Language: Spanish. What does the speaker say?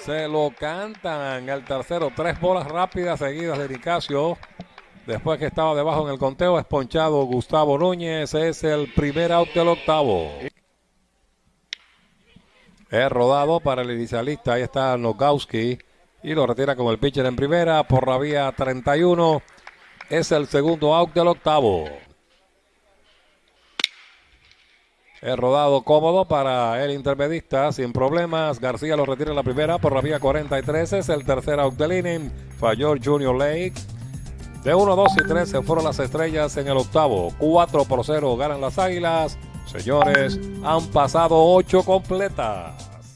Se lo cantan el tercero. Tres bolas rápidas seguidas de Nicasio. Después que estaba debajo en el conteo, es ponchado Gustavo Núñez. Es el primer out del octavo. Es rodado para el inicialista. Ahí está Nogowski. Y lo retira con el pitcher en primera por la vía 31. Es el segundo out del octavo. Es rodado cómodo para el intermedista, sin problemas. García lo retira en la primera por la vía 43. Es el tercer out del inning. Falló Junior Lake. De 1, 2 y 3 se fueron las estrellas en el octavo. 4 por 0 ganan las águilas. Señores, han pasado 8 completas.